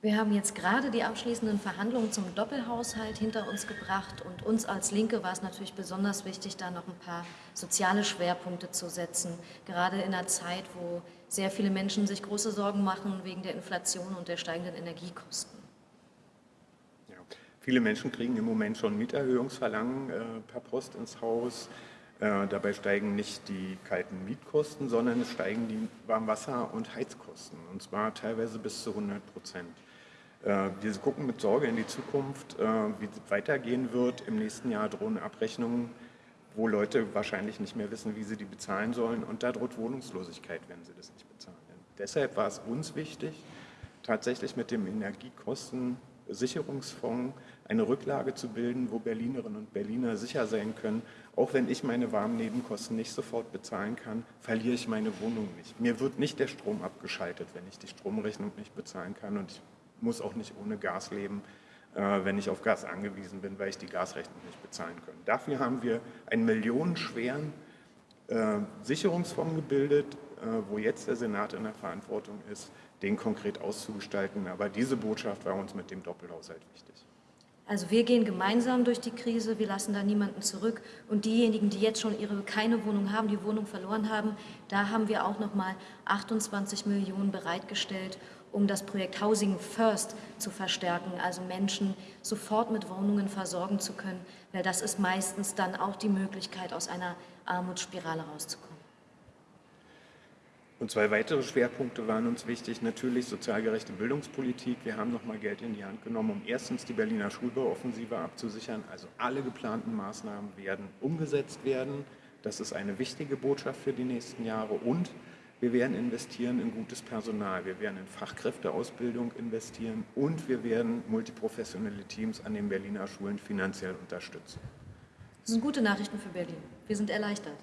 Wir haben jetzt gerade die abschließenden Verhandlungen zum Doppelhaushalt hinter uns gebracht und uns als Linke war es natürlich besonders wichtig, da noch ein paar soziale Schwerpunkte zu setzen, gerade in einer Zeit, wo sehr viele Menschen sich große Sorgen machen wegen der Inflation und der steigenden Energiekosten. Ja, viele Menschen kriegen im Moment schon Mieterhöhungsverlangen äh, per Post ins Haus. Äh, dabei steigen nicht die kalten Mietkosten, sondern es steigen die Warmwasser- und Heizkosten, und zwar teilweise bis zu 100 Prozent. Äh, wir gucken mit Sorge in die Zukunft, äh, wie es weitergehen wird. Im nächsten Jahr drohen Abrechnungen, wo Leute wahrscheinlich nicht mehr wissen, wie sie die bezahlen sollen. Und da droht Wohnungslosigkeit, wenn sie das nicht bezahlen. Deshalb war es uns wichtig, tatsächlich mit dem Energiekostensicherungsfonds eine Rücklage zu bilden, wo Berlinerinnen und Berliner sicher sein können, auch wenn ich meine warmen Nebenkosten nicht sofort bezahlen kann, verliere ich meine Wohnung nicht. Mir wird nicht der Strom abgeschaltet, wenn ich die Stromrechnung nicht bezahlen kann und ich muss auch nicht ohne Gas leben, äh, wenn ich auf Gas angewiesen bin, weil ich die Gasrechnung nicht bezahlen kann. Dafür haben wir einen millionenschweren Sicherungsfonds gebildet, äh, wo jetzt der Senat in der Verantwortung ist, den konkret auszugestalten. Aber diese Botschaft war uns mit dem Doppelhaushalt wichtig. Also wir gehen gemeinsam durch die Krise, wir lassen da niemanden zurück und diejenigen, die jetzt schon ihre keine Wohnung haben, die Wohnung verloren haben, da haben wir auch noch mal 28 Millionen bereitgestellt, um das Projekt Housing First zu verstärken, also Menschen sofort mit Wohnungen versorgen zu können, weil das ist meistens dann auch die Möglichkeit, aus einer Armutsspirale rauszukommen. Und zwei weitere Schwerpunkte waren uns wichtig. Natürlich sozialgerechte Bildungspolitik. Wir haben noch mal Geld in die Hand genommen, um erstens die Berliner Schulbauoffensive abzusichern. Also alle geplanten Maßnahmen werden umgesetzt werden. Das ist eine wichtige Botschaft für die nächsten Jahre. Und wir werden investieren in gutes Personal, wir werden in Fachkräfteausbildung investieren und wir werden multiprofessionelle Teams an den Berliner Schulen finanziell unterstützen. Das sind gute Nachrichten für Berlin. Wir sind erleichtert.